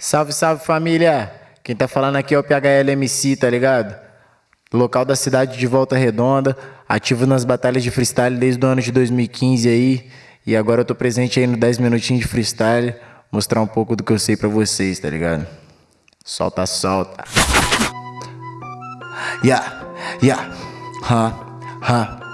Salve, salve família! Quem tá falando aqui é o PHLMC, tá ligado? Local da cidade de Volta Redonda, ativo nas batalhas de freestyle desde o ano de 2015 aí. E agora eu tô presente aí no 10 minutinhos de freestyle, mostrar um pouco do que eu sei pra vocês, tá ligado? Solta, solta. Yeah, yeah, ha, ha.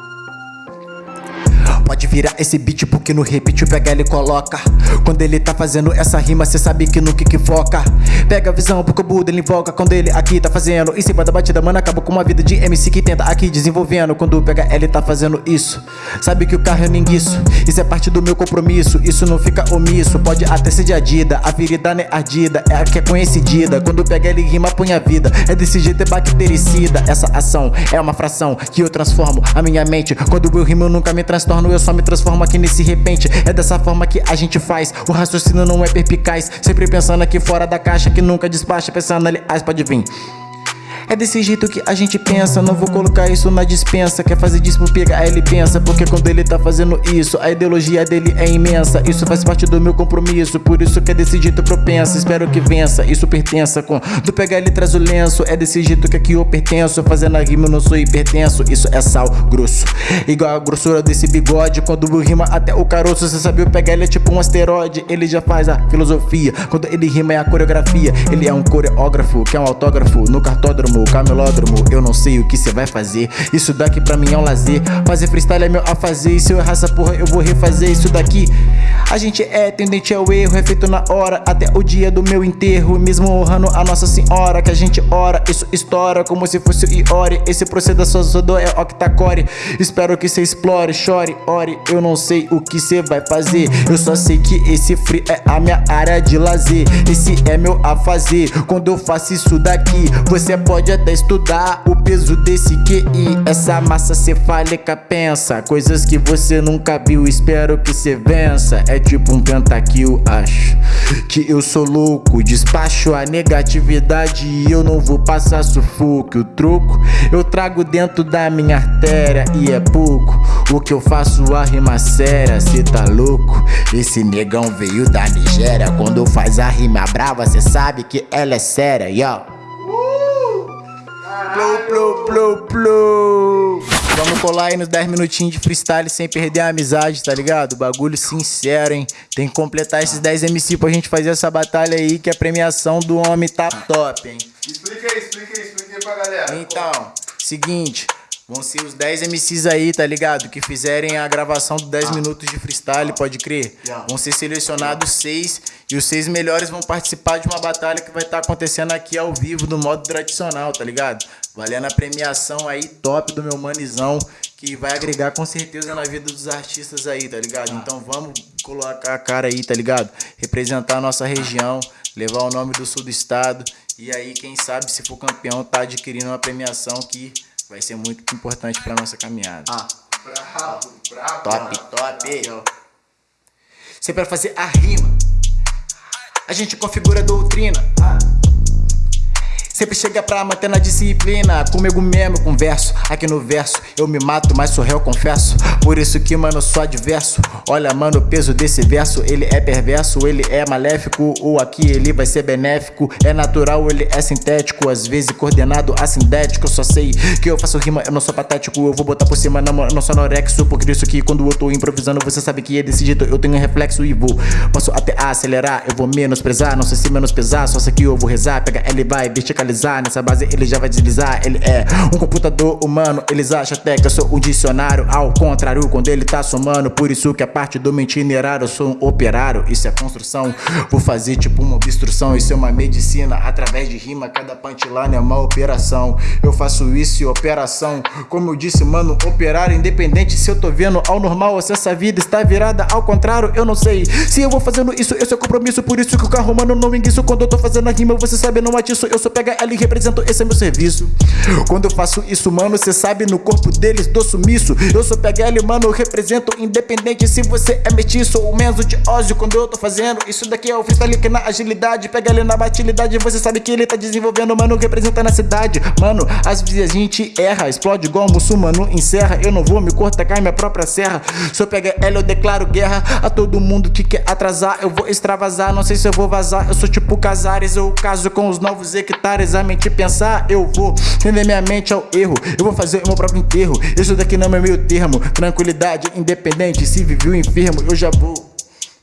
Pode virar esse beat porque no repeat PH ele coloca. Quando ele tá fazendo essa rima cê sabe que nunca equivoca Pega a visão porque o Buda ele invoca. Quando ele aqui tá fazendo em cima da batida Mano acaba com uma vida de MC que tenta aqui desenvolvendo. Quando PH ele tá fazendo isso. Sabe que o carro é ninguiço Isso é parte do meu compromisso. Isso não fica omisso. Pode até ser de adida. A ferida não é ardida. É a que é conhecida Quando PH ele rima põe a vida. É desse jeito é bactericida. Essa ação é uma fração que eu transformo a minha mente. Quando eu rimo eu nunca me transtorno. Eu só me transformo aqui nesse repente. É dessa forma que a gente faz. O raciocínio não é perpicaz. Sempre pensando aqui fora da caixa Que nunca despacha. Pensando aliás pode vir é desse jeito que a gente pensa. Não vou colocar isso na dispensa. Quer fazer disso pro PH, ele pensa. Porque quando ele tá fazendo isso A ideologia dele é imensa. Isso faz parte do meu compromisso. Por isso que é desse jeito propensa. Espero que vença, isso pertença com Do PH ele traz o lenço. É desse jeito que aqui eu pertenço. Fazendo a rima eu não sou hipertenso. Isso é sal grosso. Igual a grossura desse bigode. Quando rima até o caroço Você sabe o PH ele é tipo um asteroide. Ele já faz a filosofia. Quando ele rima é a coreografia. Ele é um coreógrafo Que é um autógrafo no cartódromo camelódromo, Eu não sei o que cê vai fazer. Isso daqui pra mim é um lazer. Fazer freestyle é meu a fazer E se eu errar essa porra eu vou refazer Isso daqui. A gente é tendente ao erro É feito na hora até o dia do meu enterro. Mesmo honrando a Nossa Senhora Que a gente ora, isso estoura Como se fosse o Iori Esse proceda só Zodô é octacore. Espero que cê explore, chore, ore. Eu não sei o que cê vai fazer. Eu só sei que esse free é a minha área de lazer. Esse é meu a fazer Quando eu faço isso daqui Você pode até estudar o peso desse QI Essa massa cefálica pensa Coisas que você nunca viu, espero que você vença. É tipo um pentakill, acho Que eu sou louco, despacho a negatividade E eu não vou passar sufoco. O troco eu trago dentro da minha artéria E é pouco. O que eu faço a rima séria. Cê tá louco? Esse negão veio da Nigéria. Quando faz a rima brava, cê sabe que ela é séria, yo Plou, plou, plou, plou. Vamos colar aí nos 10 minutinhos de freestyle sem perder a amizade, tá ligado? Bagulho sincero, hein? Tem que completar esses 10 MC pra gente fazer essa batalha aí, que a premiação do homem tá top, hein? Explica aí, explica aí, explica aí pra galera. Então, seguinte, Vão ser os 10 MCs aí, tá ligado? Que fizerem a gravação de 10 ah. minutos de freestyle, pode crer. Vão ser selecionados 6 e os 6 melhores vão participar de uma batalha que vai estar tá acontecendo aqui ao vivo, no modo tradicional, tá ligado? Valendo a premiação aí top do meu manizão, que vai agregar com certeza na vida dos artistas aí, tá ligado? Ah. Então vamos colocar a cara aí, tá ligado? Representar a nossa região, levar o nome do sul do estado. E aí, quem sabe, se for campeão, tá adquirindo uma premiação que vai ser muito importante pra nossa caminhada. Ah. Bravo, bravo. Top, top. Você para fazer a rima, a gente configura a doutrina. Ah. Sempre chega pra manter na disciplina. Comigo mesmo converso. Aqui no verso eu me mato, mas sou réu, confesso. Por isso que, mano, sou adverso. Olha, mano, o peso desse verso Ele é perverso, ele é maléfico. Ou aqui ele vai ser benéfico. É natural, ele é sintético. Às vezes coordenado assindético Eu só sei que eu faço rima, eu não sou patético. Eu vou botar por cima, não, não sou anorexo. Por isso que quando eu tô improvisando Você sabe que é desse jeito. Eu tenho reflexo e vou Posso até acelerar, eu vou menosprezar Não sei se menosprezar, só sei que eu vou rezar Pega ele vai vertical Nessa base ele já vai deslizar. Ele é um computador humano Eles acham até que eu sou um dicionário. Ao contrário, quando ele tá somando Por isso que a parte do meu itinerário Eu sou um operário, isso é construção Vou fazer tipo uma obstrução. Isso é uma medicina, através de rima Cada punchline é uma operação. Eu faço isso e operação. Como eu disse, mano, operário Independente se eu tô vendo ao normal Ou se essa vida está virada ao contrário Eu não sei. Se eu vou fazendo isso Esse é compromisso, por isso que o carro, mano, não enguiço. Quando eu tô fazendo a rima, você sabe, não atiço. Eu sou pega e represento, esse é meu serviço. Quando eu faço isso, mano, cê sabe, no corpo deles dou sumiço. Eu sou PGL, mano, represento independente se você é mestiço ou menos de ódio quando eu tô fazendo. Isso daqui é o freestyle que na agilidade, pega ele na batilidade, você sabe que ele tá desenvolvendo, mano, representa na cidade. Mano, às vezes a gente erra, explode igual muçulmano, encerra. Eu não vou me cortar, cai minha própria serra. Pegar ela, eu declaro guerra a todo mundo que quer atrasar. Eu vou extravasar, não sei se eu vou vazar. Eu sou tipo Casares, eu caso com os novos hectares. A mente pensar, eu vou entender minha mente ao erro. Eu vou fazer o meu próprio enterro. Isso daqui não é meio termo. Tranquilidade, independente. Se viveu enfermo, eu já vou.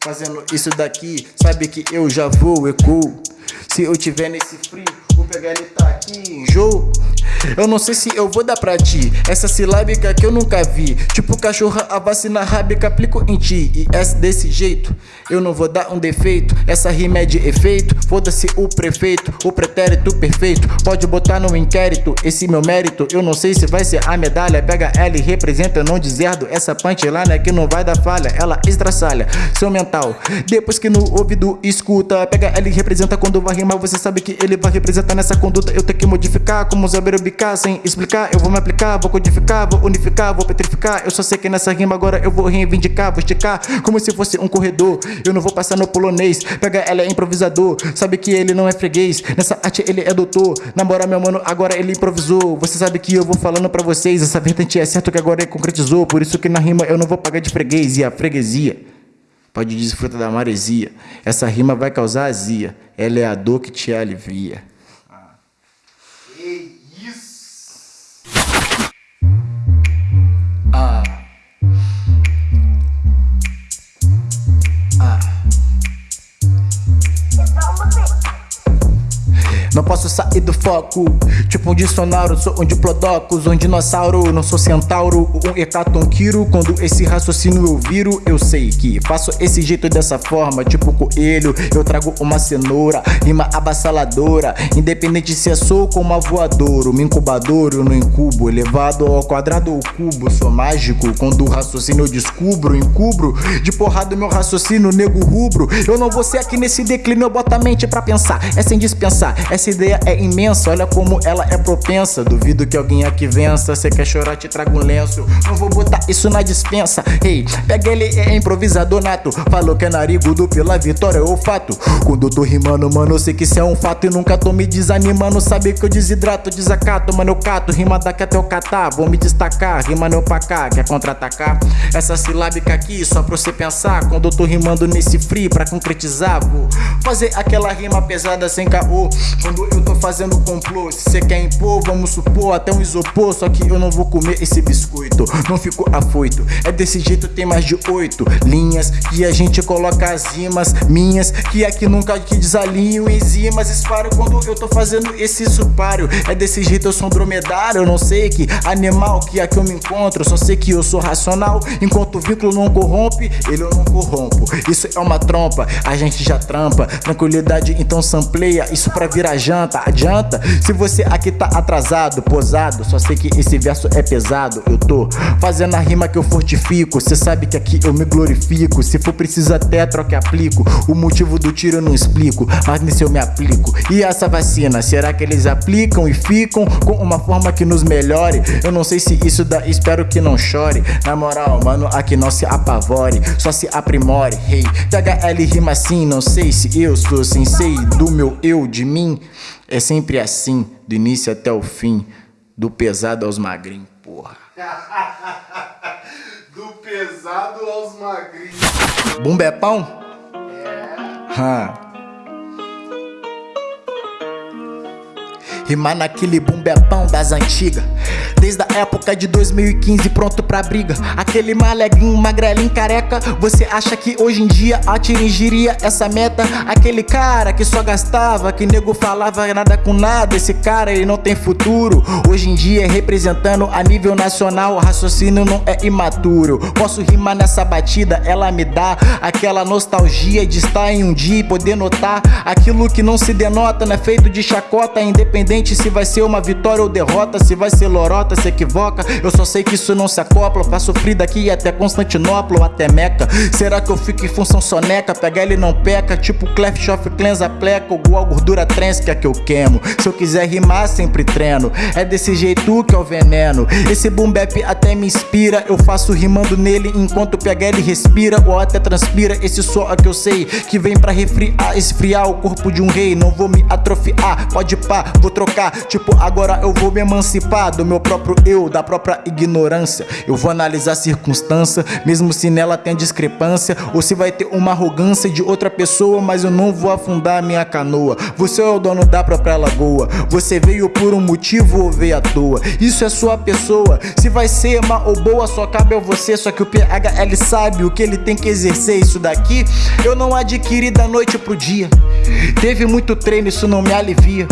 Fazendo isso daqui, sabe que eu já vou, eco. Se eu tiver nesse frio, vou pegar ele tá aqui, enjoo. Eu não sei se eu vou dar pra ti Essa silábica que eu nunca vi. Tipo cachorra, a vacina rábica aplico em ti. E é desse jeito. Eu não vou dar um defeito. Essa rima é de efeito. Foda-se o prefeito O pretérito perfeito. Pode botar no inquérito Esse meu mérito. Eu não sei se vai ser a medalha. Pega L e representa, não deserdo. Essa punchline que não vai dar falha. Ela estraçalha seu mental. Depois que no ouvido escuta Pega L e representa. Quando vai rimar Você sabe que ele vai representar nessa conduta. Eu tenho que modificar como saber sem explicar Eu vou me aplicar, vou codificar, vou unificar, vou petrificar. Eu só sei que nessa rima agora eu vou reivindicar Vou esticar como se fosse um corredor. Eu não vou passar no polonês Pega ela é improvisador. Sabe que ele não é freguês Nessa arte ele é doutor. Namora meu mano, agora ele improvisou. Você sabe que eu vou falando pra vocês Essa vertente é certo que agora ele concretizou. Por isso que na rima eu não vou pagar de freguês E a freguesia. Pode desfrutar da maresia. Essa rima vai causar azia. Ela é a dor que te alivia Não posso sair do foco. Tipo um dicionário, sou um diplodocus Um dinossauro, não sou centauro Um hecatonquiro, quando esse raciocínio eu viro Eu sei que faço esse jeito dessa forma. Tipo coelho, eu trago uma cenoura Rima abassaladora. Independente se é soco ou uma voadora Uma incubadora, eu não incubo. Elevado ao quadrado ou cubo. Sou mágico, quando o raciocínio eu descubro Encubro, de porrada meu raciocínio Nego rubro, eu não vou ser aqui nesse declínio Eu boto a mente pra pensar, é sem dispensar é essa ideia é imensa, olha como ela é propensa. Duvido que alguém aqui vença. Cê quer chorar, te trago um lenço. Não vou botar isso na dispensa. Ei, hey, pega ele, é improvisador nato. Falou que é narigudo pela vitória ou fato. Quando eu tô rimando, mano, eu sei que isso é um fato. E nunca tô me desanimando Sabe que eu desidrato, desacato. Mano, eu cato, rima daqui até eu catar. Vou me destacar, rima não pra cá Quer contra-atacar? Essa silábica aqui, só pra você pensar. Quando eu tô rimando nesse free, pra concretizar Vou fazer aquela rima pesada sem caô quando eu tô fazendo complô. Se cê quer impor, vamos supor até um isopor. Só que eu não vou comer esse biscoito. Não fico afoito. É desse jeito tem mais de oito linhas Que a gente coloca as rimas minhas Que aqui nunca que desalinho enzimas Esparo quando eu tô fazendo esse supário. É desse jeito eu sou um dromedário. Eu não sei que animal que aqui eu me encontro. Só sei que eu sou racional. Enquanto o vínculo não corrompe Ele eu não corrompo. Isso é uma trompa, a gente já trampa. Tranquilidade então sampleia. Isso pra virar janta, adianta? Se você aqui tá atrasado, posado Só sei que esse verso é pesado. Eu tô fazendo a rima que eu fortifico. Cê sabe que aqui eu me glorifico. Se for preciso até troca aplico. O motivo do tiro eu não explico Mas nesse eu me aplico. E essa vacina, será que eles aplicam e ficam Com uma forma que nos melhore? Eu não sei se isso dá, espero que não chore. Na moral, mano, aqui não se apavore Só se aprimore, hey THL rima assim, não sei se eu sou sensei Do meu eu, de mim é sempre assim, do início até o fim, do pesado aos magrinhos, porra. do pesado aos magrinhos. Bumba é pão? É. Rimar naquele bumbepão das antigas Desde a época de 2015 pronto pra briga. Aquele malegrinho, magrelinho, careca Você acha que hoje em dia atingiria essa meta? Aquele cara que só gastava Que nego falava nada com nada Esse cara ele não tem futuro. Hoje em dia representando a nível nacional O raciocínio não é imaturo. Posso rimar nessa batida, ela me dá Aquela nostalgia de estar em um dia e poder notar Aquilo que não se denota, não é feito de chacota Independente se vai ser uma vitória ou derrota, se vai ser lorota, se equivoca. Eu só sei que isso não se acopla. Faço frio daqui até Constantinopla ou até Meca. Será que eu fico em função soneca? Pega ele não peca, tipo Clef of Clans pleca, igual gordura trans que é que eu queimo. Se eu quiser rimar, sempre treino. É desse jeito que é o veneno. Esse boom bap até me inspira. Eu faço rimando nele enquanto pega ele respira ou até transpira. Esse só é que eu sei que vem pra refriar, esfriar o corpo de um rei. Não vou me atrofiar, pode pá, vou trocar. Tipo, agora eu vou me emancipar do meu próprio eu, da própria ignorância. Eu vou analisar a circunstância, mesmo se nela tem discrepância, ou se vai ter uma arrogância de outra pessoa, mas eu não vou afundar a minha canoa. Você é o dono da própria lagoa. Você veio por um motivo ou veio à toa. Isso é sua pessoa. Se vai ser má ou boa, só cabe a você. Só que o PHL sabe o que ele tem que exercer. Isso daqui eu não adquiri da noite pro dia. Teve muito treino, isso não me alivia.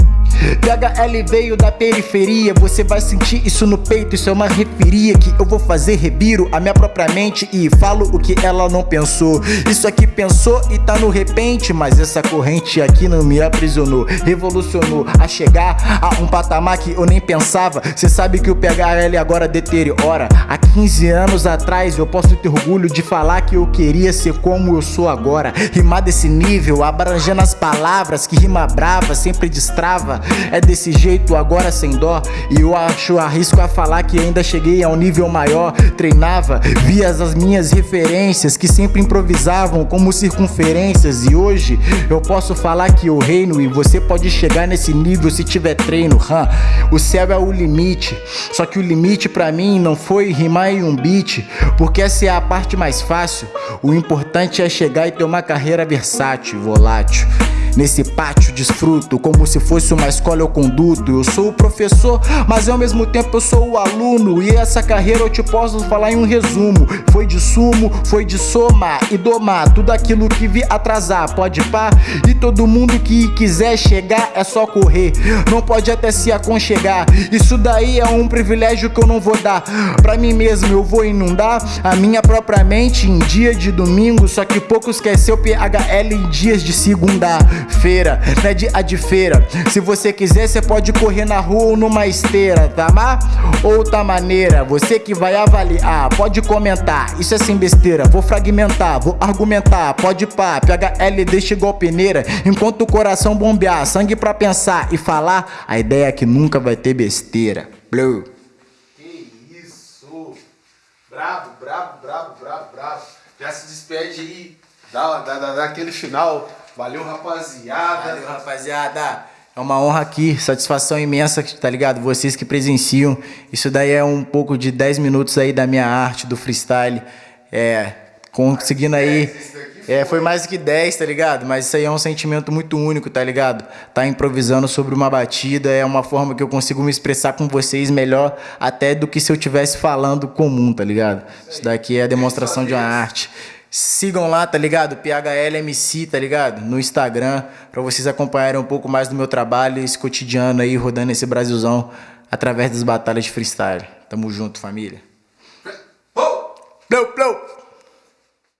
PHL veio da periferia, você vai sentir isso no peito, isso é uma referia que eu vou fazer, rebiro a minha própria mente e falo o que ela não pensou. Isso aqui pensou e tá no repente, mas essa corrente aqui não me aprisionou, revolucionou a chegar a um patamar que eu nem pensava. Cê sabe que o PHL agora deteriora. Há 15 anos atrás eu posso ter orgulho de falar que eu queria ser como eu sou agora. Rimar desse nível, abrangendo as palavras que rima brava sempre destrava. É desse jeito agora sem dó. E eu acho arrisco a falar que ainda cheguei a um nível maior. Treinava, via as minhas referências Que sempre improvisavam como circunferências. E hoje eu posso falar que eu reino E você pode chegar nesse nível se tiver treino. Huh? O céu é o limite. Só que o limite pra mim não foi rimar em um beat Porque essa é a parte mais fácil. O importante é chegar e ter uma carreira versátil, volátil Nesse pátio desfruto como se fosse uma escola eu conduto. Eu sou o professor, mas ao mesmo tempo eu sou o aluno. E essa carreira eu te posso falar em um resumo. Foi de sumo, foi de somar e domar Tudo aquilo que vi atrasar, pode pá. E todo mundo que quiser chegar é só correr. Não pode até se aconchegar. Isso daí é um privilégio que eu não vou dar. Pra mim mesmo eu vou inundar a minha própria mente em dia de domingo. Só que poucos quer ser o PHL em dias de segunda feira, não é dia de feira. Se você quiser, você pode correr na rua ou numa esteira, tá má? Ou tá maneira, você que vai avaliar, pode comentar. Isso é sem besteira, vou fragmentar, vou argumentar, pode pá, PHL deixa igual peneira. Enquanto o coração bombear, sangue pra pensar e falar, a ideia é que nunca vai ter besteira. Blue. Que isso! Bravo, bravo, bravo, bravo, bravo. Já se despede aí, dá, dá, dá, dá aquele final. Valeu, rapaziada. Valeu, rapaziada. É uma honra aqui, satisfação imensa, tá ligado? Vocês que presenciam. Isso daí é um pouco de 10 minutos aí da minha arte, do freestyle. É, conseguindo aí... É, foi mais que 10, tá ligado? Mas isso aí é um sentimento muito único, tá ligado? Tá improvisando sobre uma batida é uma forma que eu consigo me expressar com vocês melhor até do que se eu estivesse falando comum, tá ligado? Isso daqui é a demonstração de uma arte. Sigam lá, tá ligado? PHLMC, tá ligado? No Instagram, pra vocês acompanharem um pouco mais do meu trabalho, esse cotidiano aí, rodando esse Brasilzão através das batalhas de freestyle. Tamo junto, família. Flow, flow.